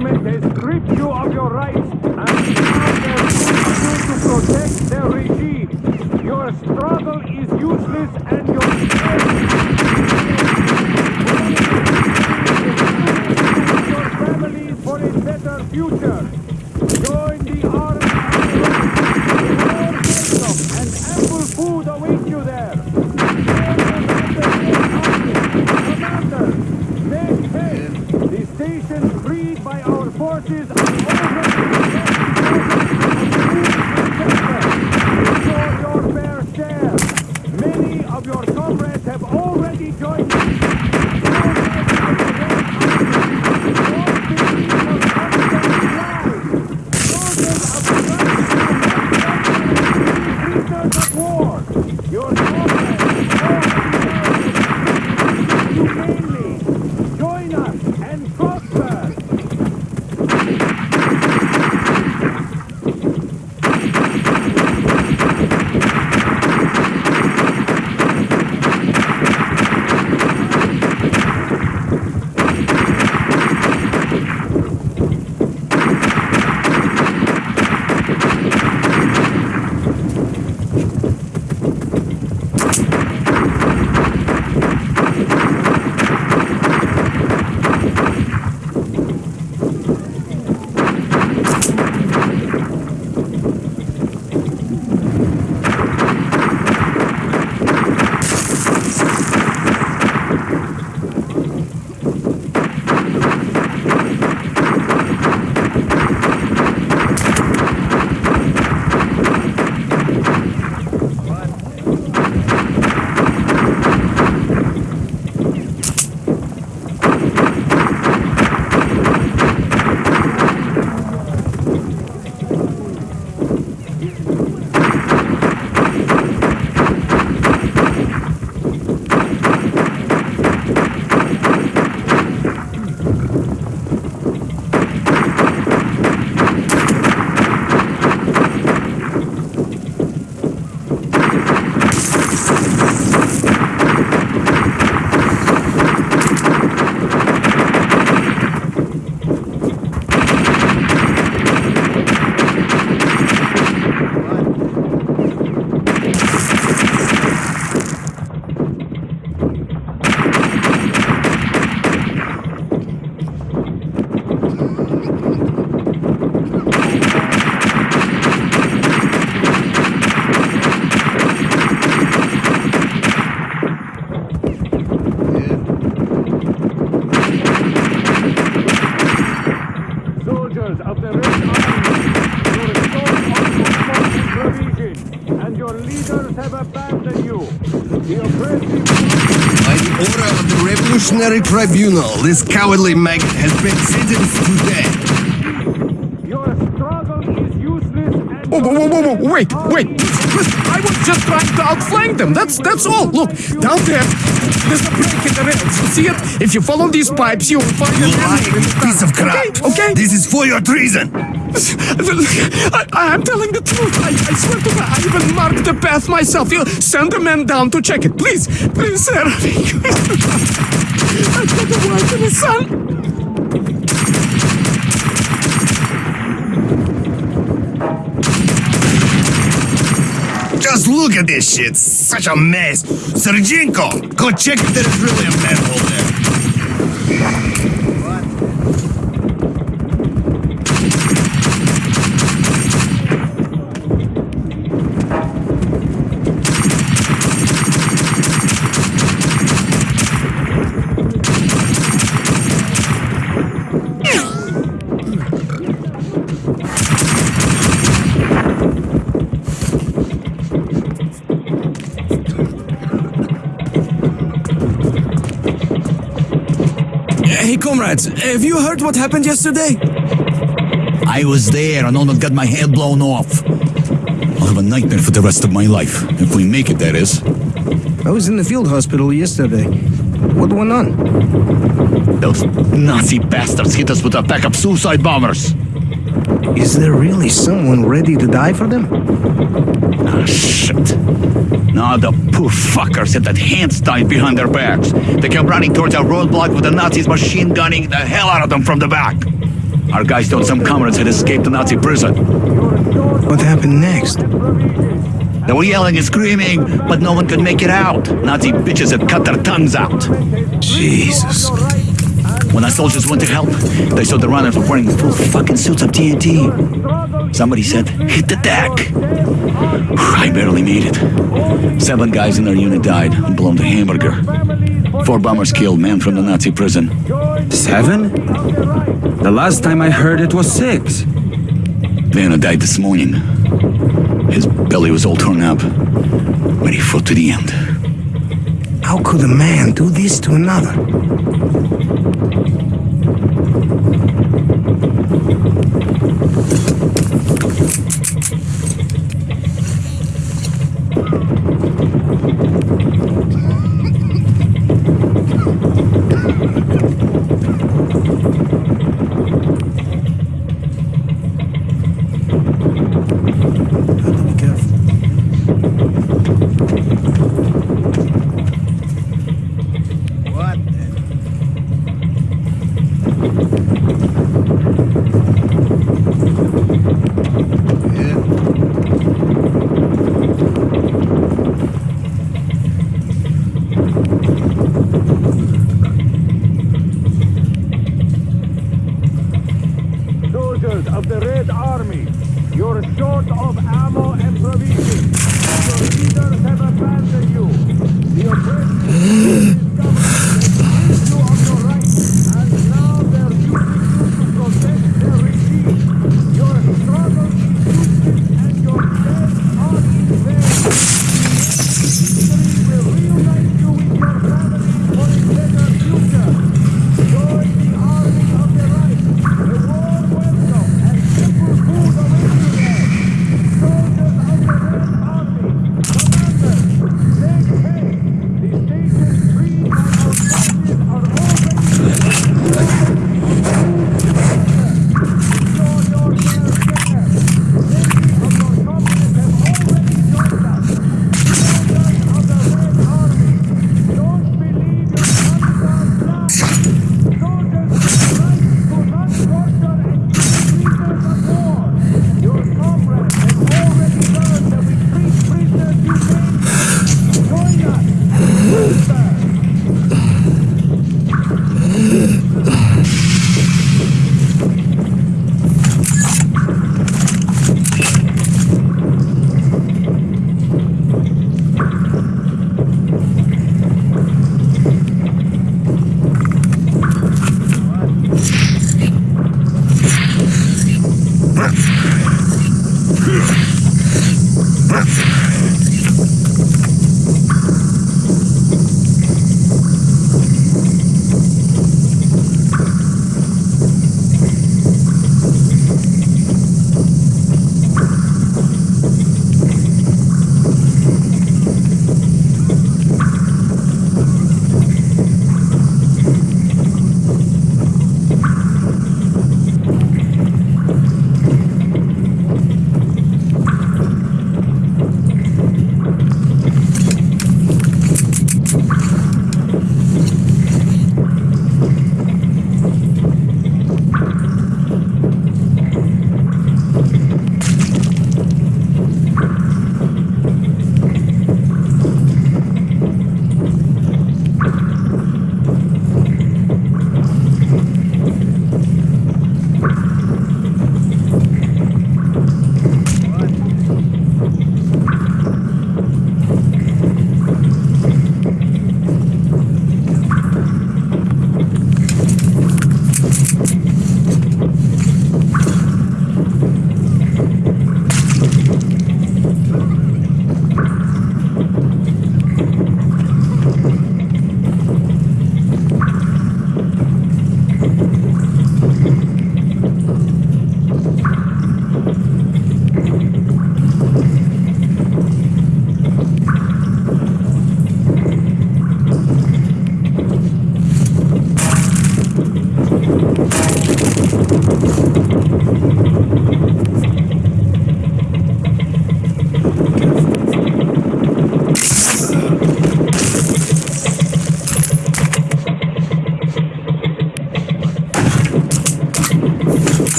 government has stripped you of your rights and now they're you to protect their regime. Your struggle is useless Revolutionary Tribunal, this cowardly maggot has been sentenced to death. Your struggle is useless and Whoa, whoa, whoa, whoa, whoa, wait, wait. I was just trying to outflank them. That's that's all. Look, down there, there's a break in the rails. You see it? If you follow these pipes, you will find You an enemy in lying the piece of crap. Okay, okay. This is for your treason. I, I'm telling the truth. I, I swear to God, I even marked the path myself. You send a man down to check it, please, please, sir. Son. Just look at this shit. Such a mess. Sergenko, go check if there is really a manhole comrades, have you heard what happened yesterday? I was there and almost got my head blown off. I'll have a nightmare for the rest of my life. If we make it, that is. I was in the field hospital yesterday. What went on? Those Nazi bastards hit us with a pack of suicide bombers. Is there really someone ready to die for them? Ah, shit. Now the poor fuckers had that hands tied behind their backs. They came running towards our roadblock with the Nazis machine gunning the hell out of them from the back. Our guys thought some comrades had escaped the Nazi prison. What happened next? They were yelling and screaming, but no one could make it out. Nazi bitches had cut their tongues out. Jesus. When our soldiers went to help, they saw the runners were wearing full fucking suits of TNT. Somebody said, hit the deck. I barely made it. Seven guys in our unit died, and blown to hamburger. Four bombers killed, man from the Nazi prison. Seven? The last time I heard it was six. Vanna died this morning. His belly was all torn up, but he fought to the end. How could a man do this to another?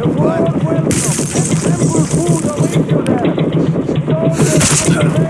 A warm welcome and ample food await you there.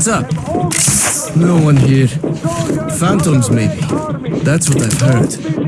What's up? No one here. Phantoms, maybe. That's what I've heard.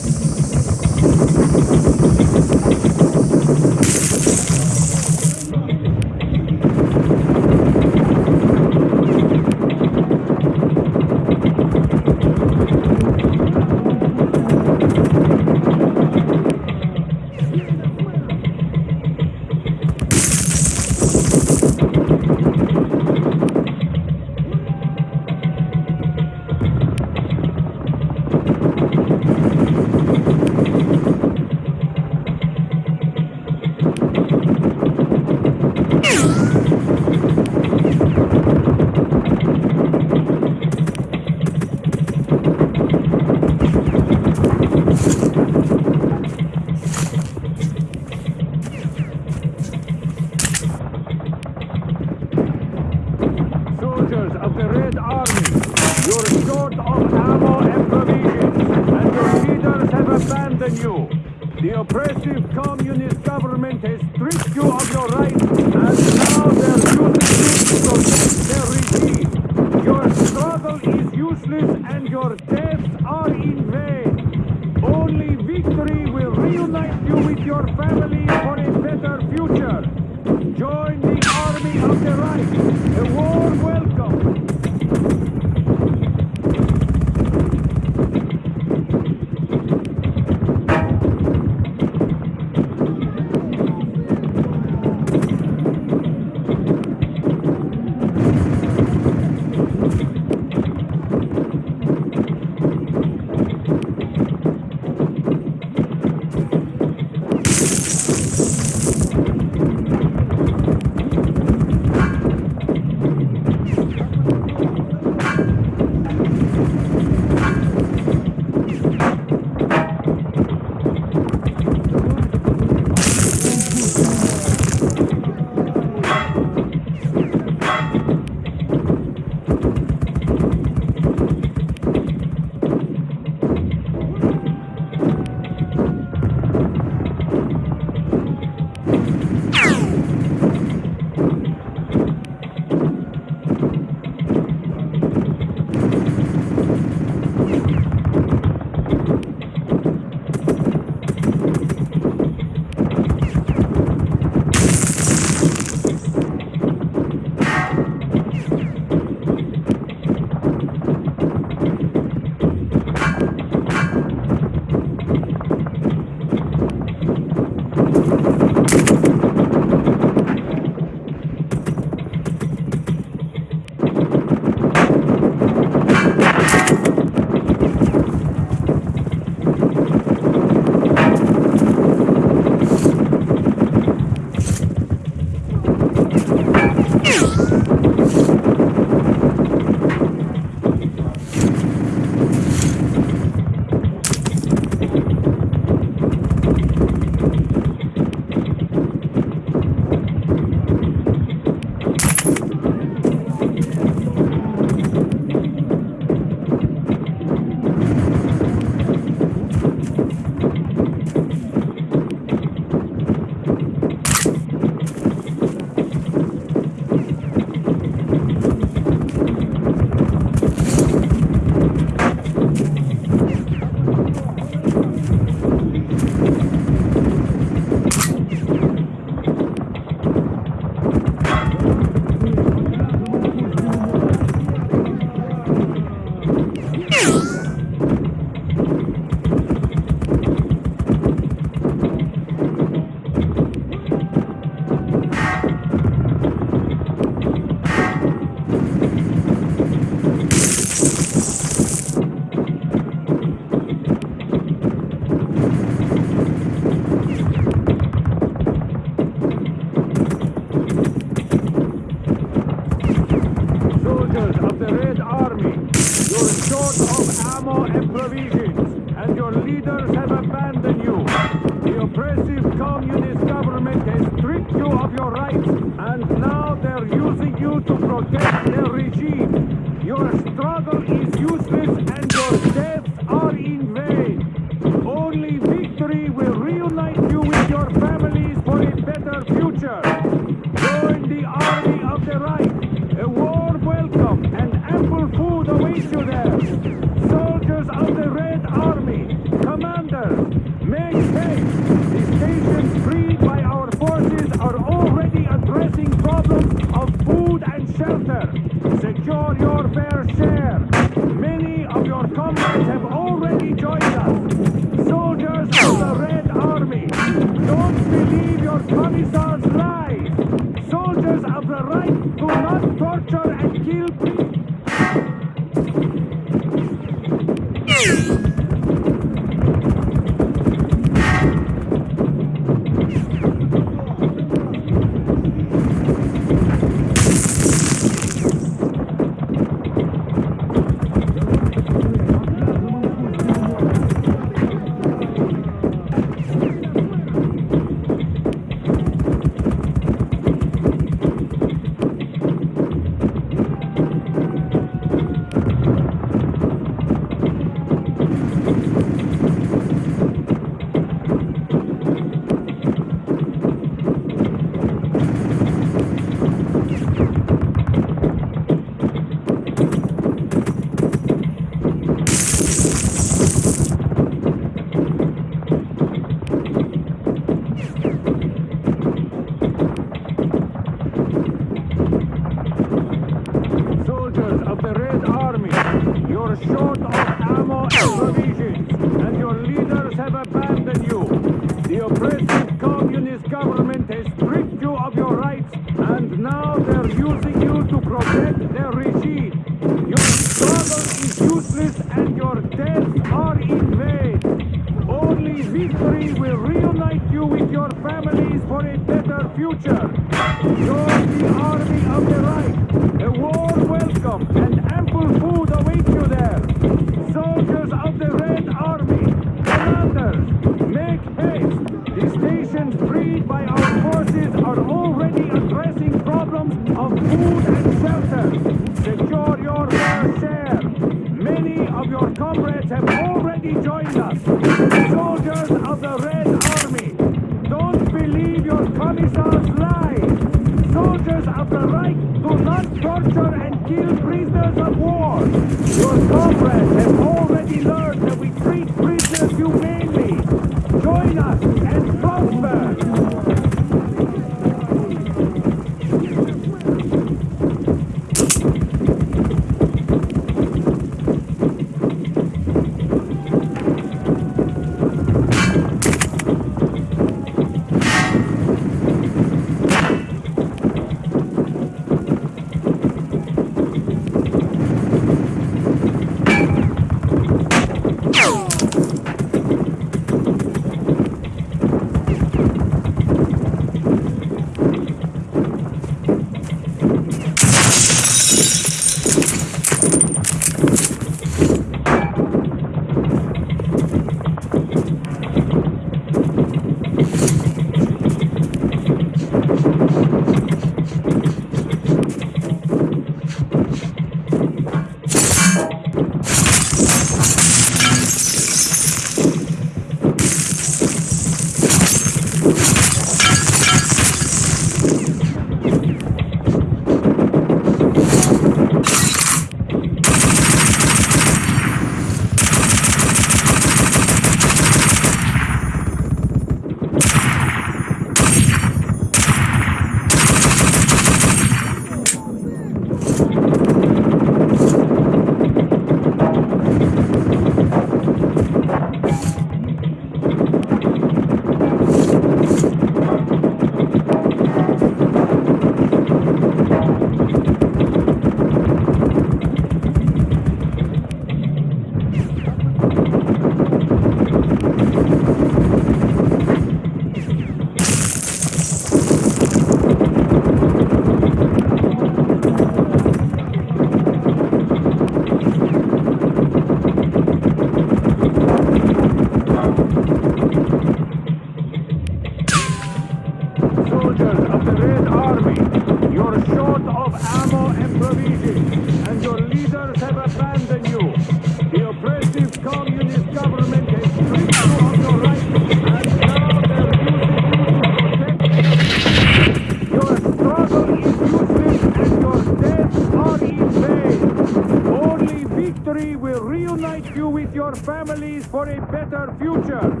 with your families for a better future.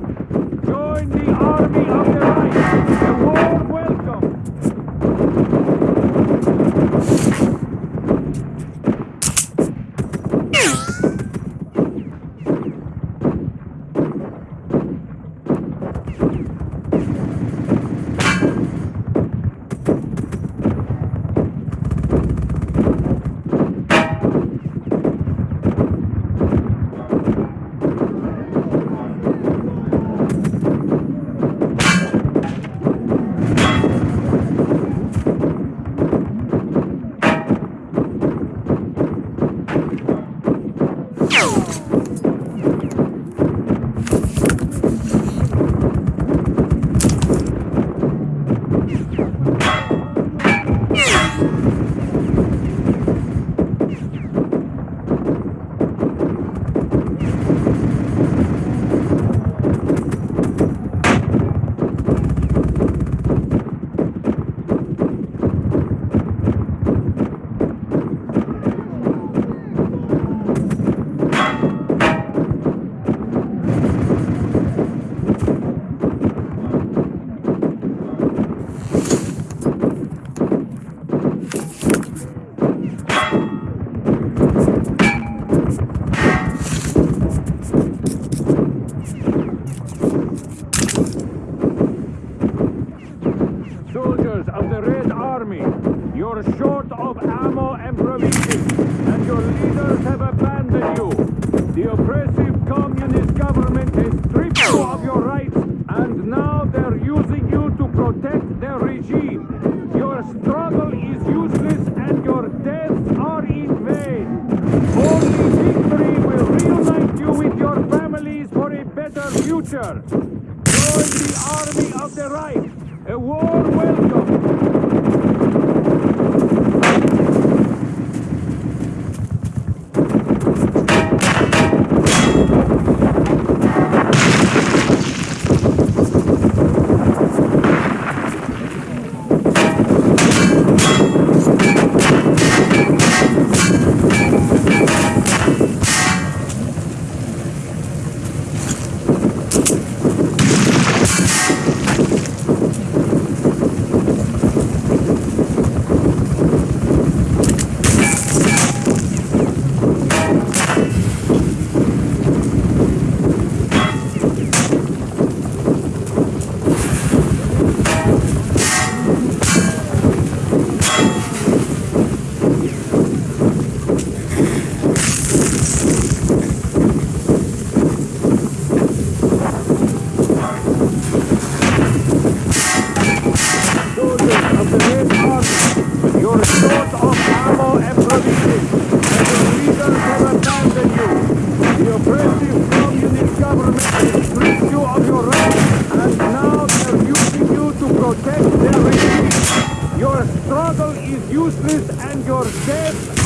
and to bed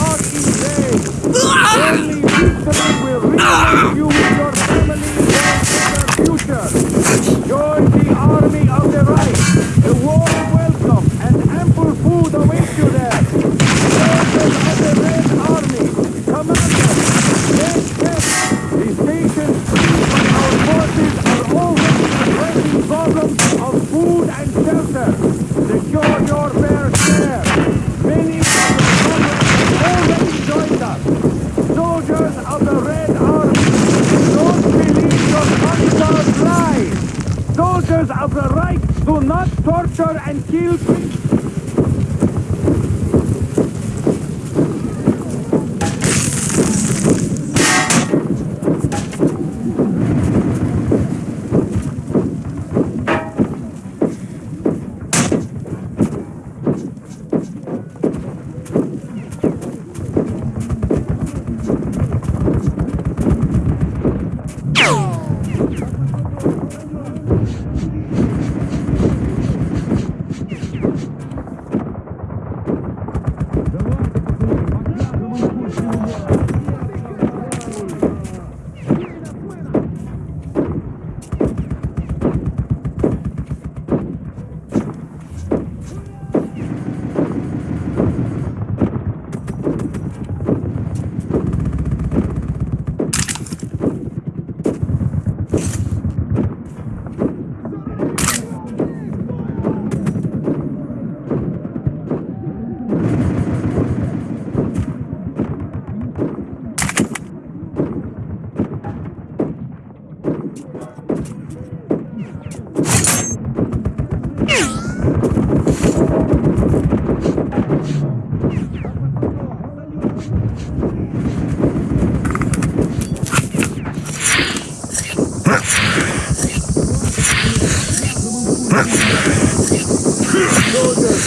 Soldiers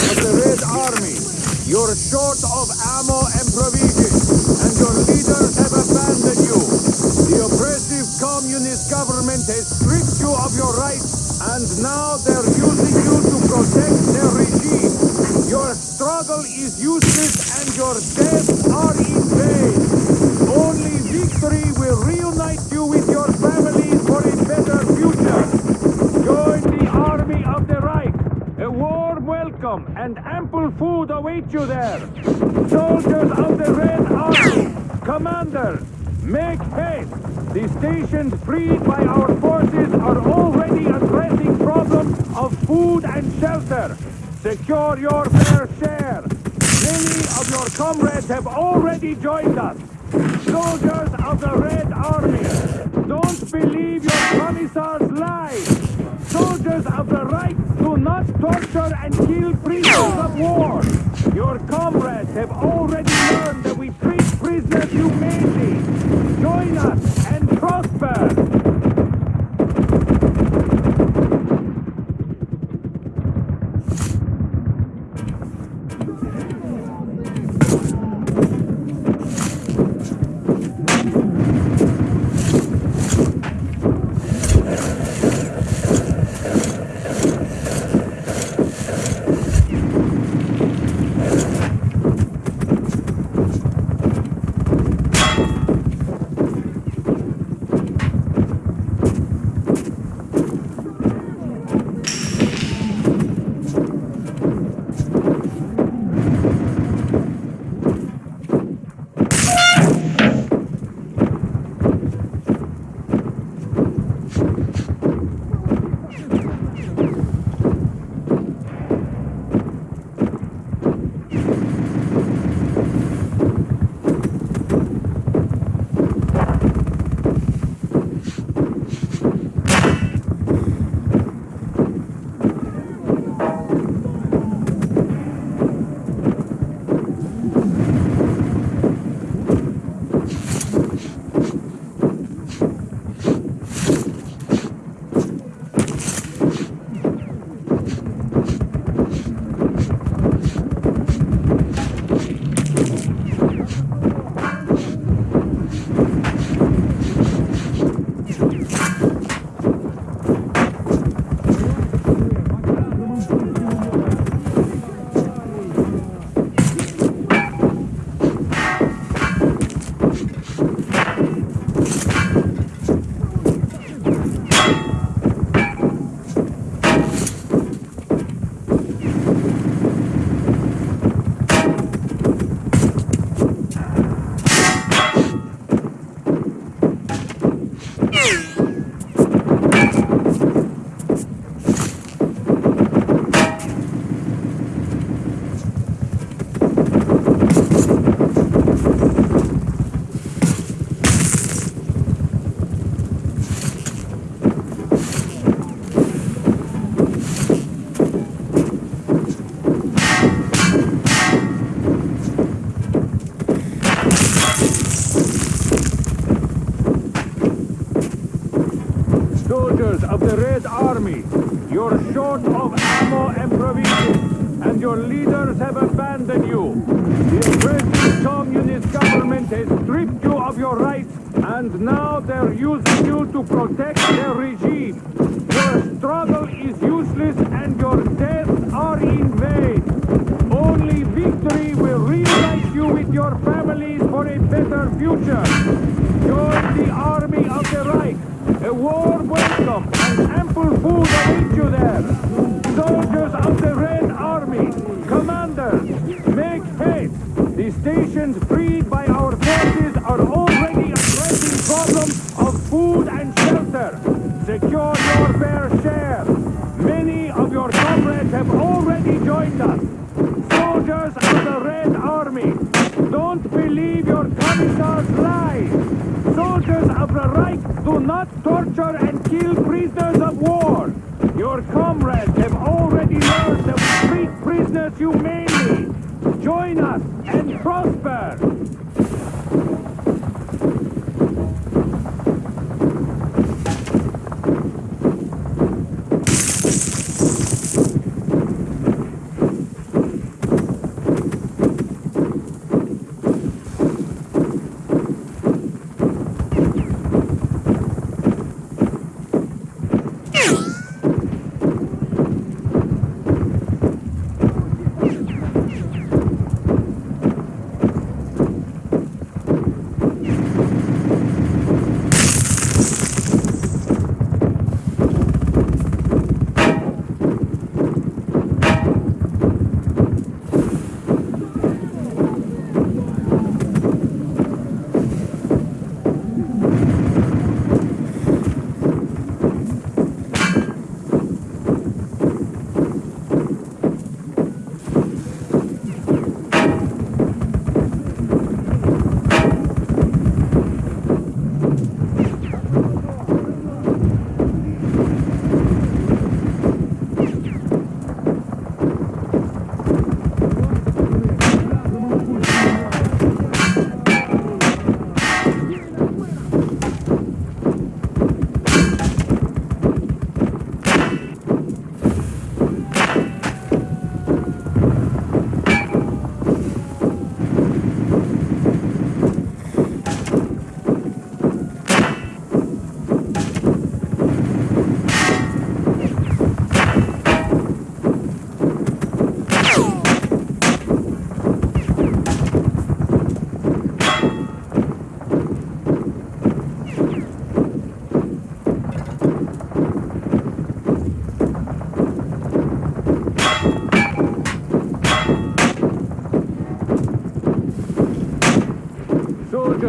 of the Red Army, you're short of ammo and provisions, and your leaders have abandoned you. The oppressive communist government has stripped you of your rights, and now they're using you to protect their regime. Your struggle is useless, and your deaths are in vain. Only victory will reunite you and ample food await you there. Soldiers of the Red Army, commanders, make haste. The stations freed by our forces are already addressing problems of food and shelter. Secure your fair share. Many of your comrades have already joined us. Soldiers of the Red Army, don't believe your commissar's lies. Soldiers of the Reich do not torture and kill war. Of your comrades have already joined us. Soldiers of the Red Army, don't believe your commissar's lies. Soldiers of the Reich do not torture and kill prisoners of war. Your comrades have already learned we treat prisoners humanely. Join us and prosper.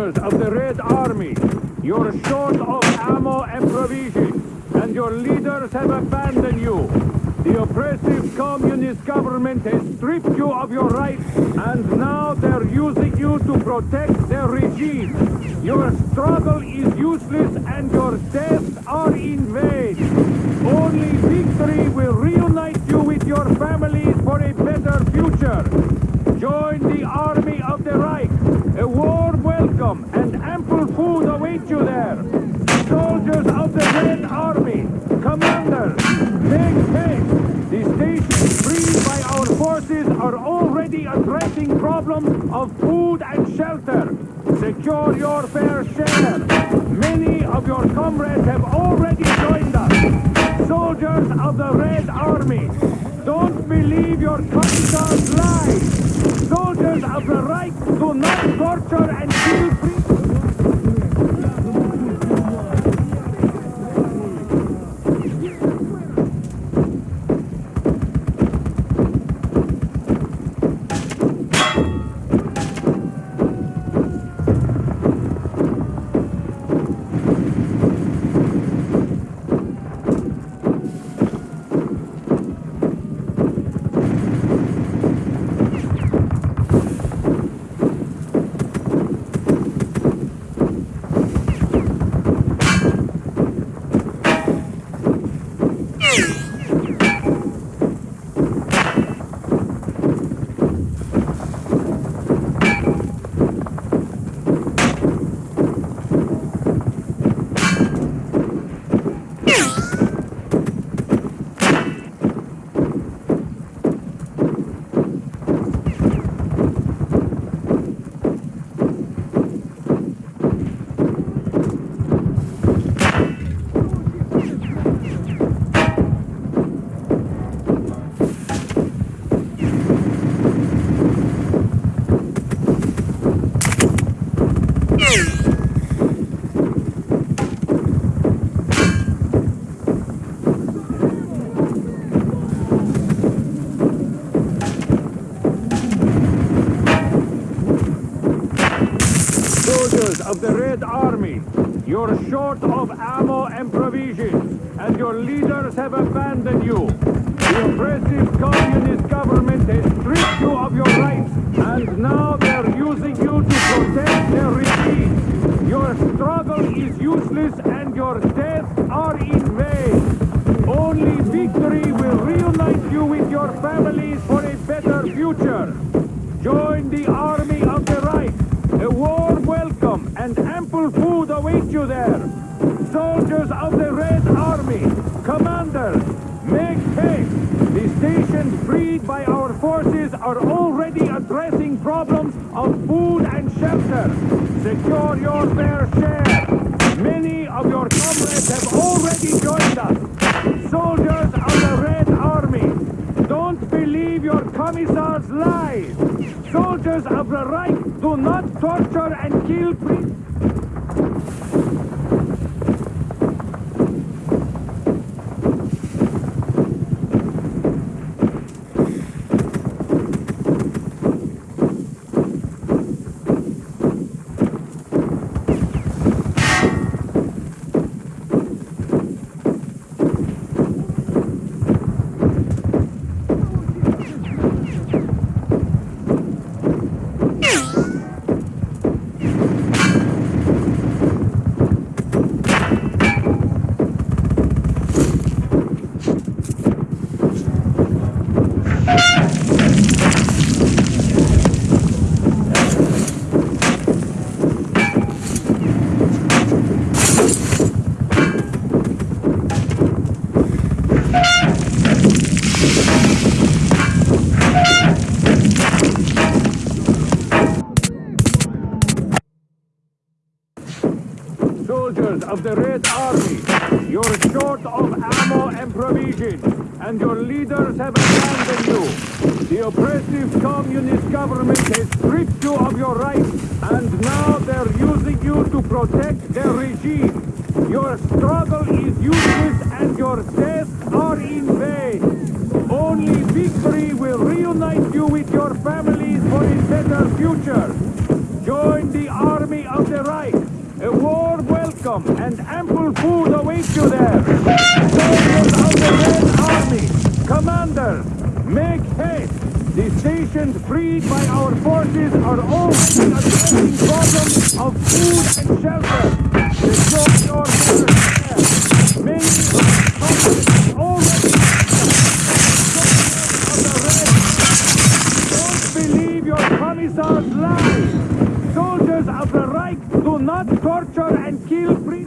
Soldiers of the Red Army, you're short of ammo and provisions, and your leaders have abandoned you. The oppressive communist government has stripped you of your rights, and now they're using you to protect their regime. Your struggle is useless, and your deaths are in vain. Only victory will reunite you with your families for a better future. Join the army of the Reich. A warm welcome and ample food await you there. Soldiers of the Red Army, commanders, make haste. The stations freed by our forces are already addressing problems of food and shelter. Secure your fair share. Many of your comrades have already joined us. Soldiers of the Red Army, don't believe your commissar's lies. Of the Reich to not torture and kill Soldiers of the Red Army, you're short of ammo and provisions, and your leaders have abandoned you. The oppressive communist government has stripped you of your rights, and now they're using you to protect their regime. Your struggle is useless, and your deaths are in vain. Only victory will reunite you with your families for a better future. Join the army of the Reich. A warm welcome and ample food awaits you there. Soldiers of the Red Army, commanders, make haste. The stations freed by our forces are already addressing problems of food and shelter. Secure your borders. Many of the countries already don't believe your commissar's lies! Soldiers of the Reich do not torture and kill free...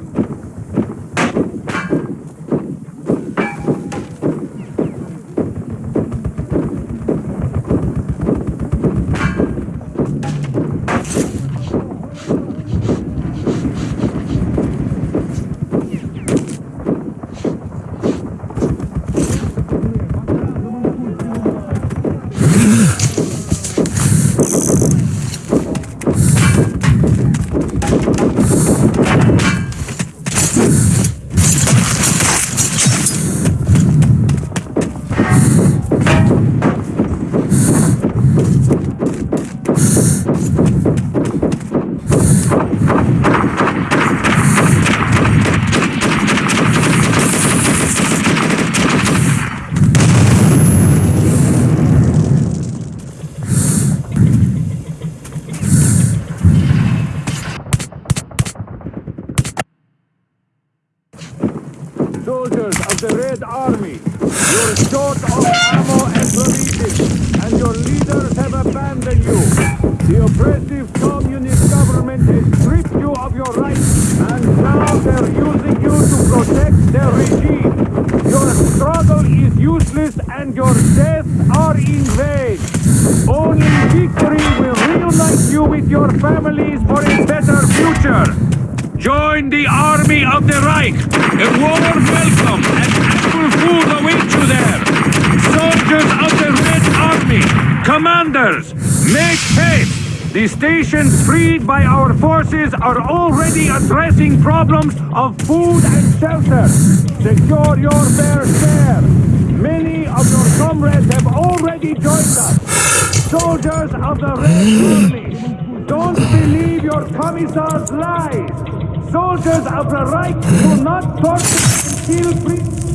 The oppressive communist government has stripped you of your rights, and now they're using you to protect their regime. Your struggle is useless, and your deaths are in vain. Only victory will reunite you with your families for a better future. Join the army of the Reich. A warm welcome and food await you there. Soldiers of the Red Army, commanders, make haste. The stations freed by our forces are already addressing problems of food and shelter. Secure your fair share. Many of your comrades have already joined us. Soldiers of the Red Army, don't believe your commissar's lies. Soldiers of the Reich do not torture and kill free...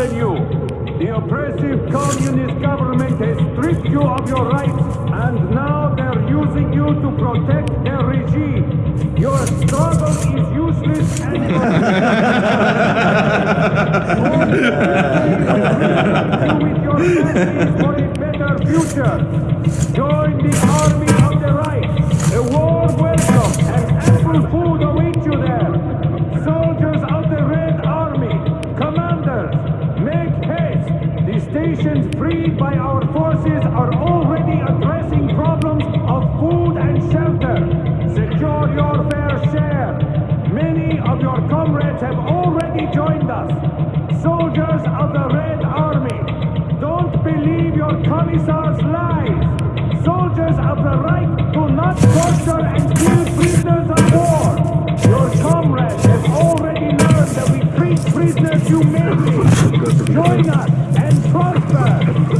than you. Commissar's lies. Soldiers of the Reich do not torture and kill prisoners of war. Your comrades have already learned that we treat prisoners humanely. Join us and prosper.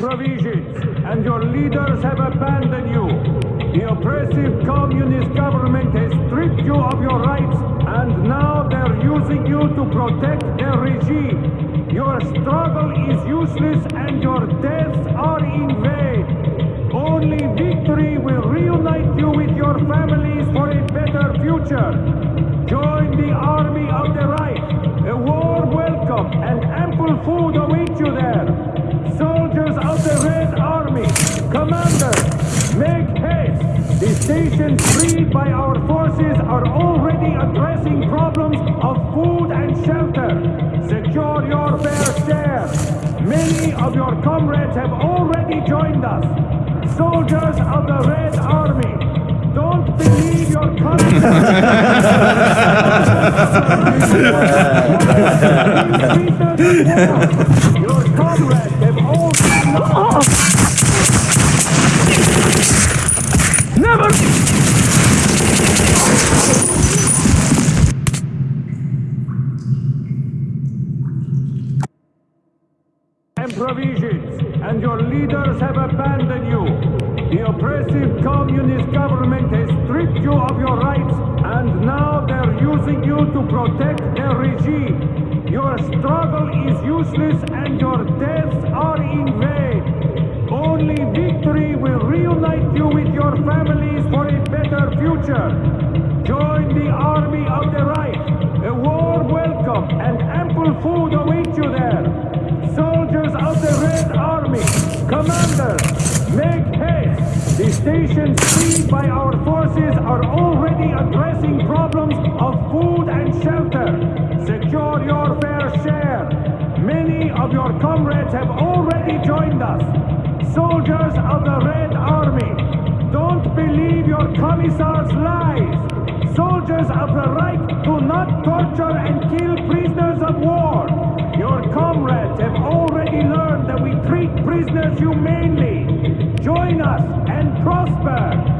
provisions, and your leaders have abandoned you. The oppressive communist government has stripped you of your rights, and now they're using you to protect their regime. Your struggle is useless, and your deaths are in vain. Only victory will reunite you with your families for a better future. Join the army of the Reich. A warm welcome and ample food awaits. Organizations freed by our forces are already addressing problems of food and shelter. Secure your fair share. Many of your comrades have already joined us. Soldiers of the Red Army, don't believe your comrades. your comrades have all... Nations freed by our forces are already addressing problems of food and shelter. Secure your fair share. Many of your comrades have already joined us. Soldiers of the Red Army, don't believe your commissar's lies. Soldiers of the Reich do not torture and kill prisoners of war. Your comrades have already learned that we treat prisoners humanely. Join us and prosper.